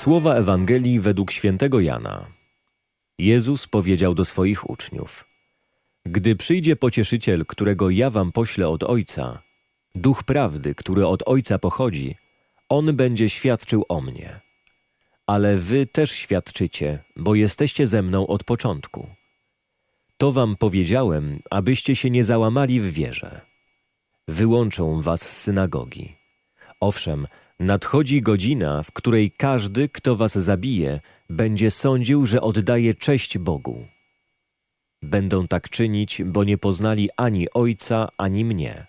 Słowa Ewangelii według świętego Jana. Jezus powiedział do swoich uczniów: Gdy przyjdzie pocieszyciel, którego ja wam poślę od Ojca, duch prawdy, który od Ojca pochodzi, on będzie świadczył o mnie. Ale wy też świadczycie, bo jesteście ze mną od początku. To wam powiedziałem, abyście się nie załamali w wierze. Wyłączą was z synagogi. Owszem, nadchodzi godzina, w której każdy, kto was zabije, będzie sądził, że oddaje cześć Bogu. Będą tak czynić, bo nie poznali ani Ojca, ani mnie.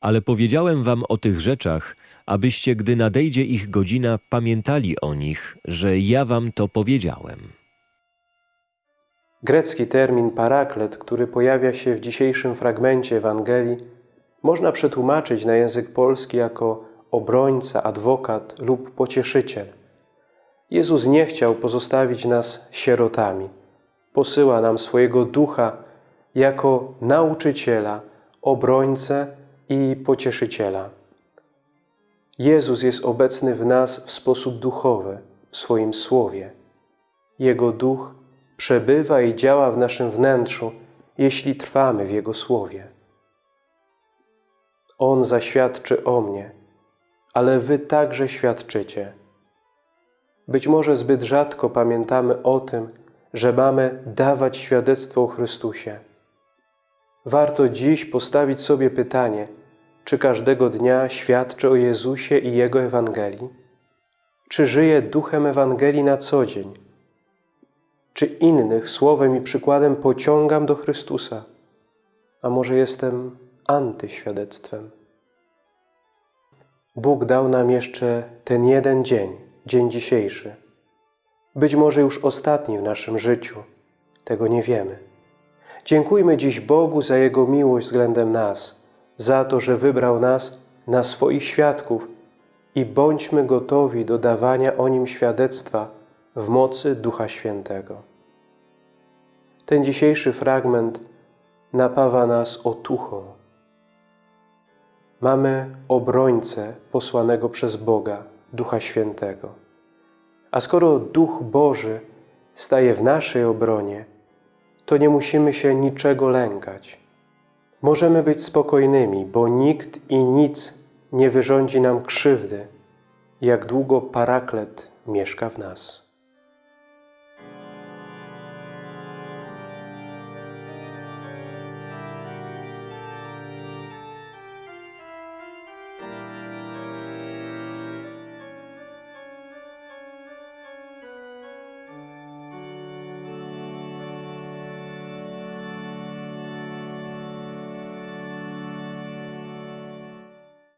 Ale powiedziałem wam o tych rzeczach, abyście, gdy nadejdzie ich godzina, pamiętali o nich, że ja wam to powiedziałem. Grecki termin paraklet, który pojawia się w dzisiejszym fragmencie Ewangelii, można przetłumaczyć na język polski jako obrońca, adwokat lub pocieszyciel. Jezus nie chciał pozostawić nas sierotami. Posyła nam swojego ducha jako nauczyciela, obrońcę i pocieszyciela. Jezus jest obecny w nas w sposób duchowy, w swoim słowie. Jego duch przebywa i działa w naszym wnętrzu, jeśli trwamy w Jego słowie. On zaświadczy o mnie, ale wy także świadczycie. Być może zbyt rzadko pamiętamy o tym, że mamy dawać świadectwo o Chrystusie. Warto dziś postawić sobie pytanie, czy każdego dnia świadczę o Jezusie i Jego Ewangelii? Czy żyję duchem Ewangelii na co dzień? Czy innych słowem i przykładem pociągam do Chrystusa? A może jestem antyświadectwem? Bóg dał nam jeszcze ten jeden dzień, dzień dzisiejszy. Być może już ostatni w naszym życiu. Tego nie wiemy. Dziękujmy dziś Bogu za Jego miłość względem nas, za to, że wybrał nas na swoich świadków i bądźmy gotowi do dawania o Nim świadectwa w mocy Ducha Świętego. Ten dzisiejszy fragment napawa nas otuchą. Mamy obrońcę posłanego przez Boga, Ducha Świętego. A skoro Duch Boży staje w naszej obronie, to nie musimy się niczego lękać. Możemy być spokojnymi, bo nikt i nic nie wyrządzi nam krzywdy, jak długo paraklet mieszka w nas.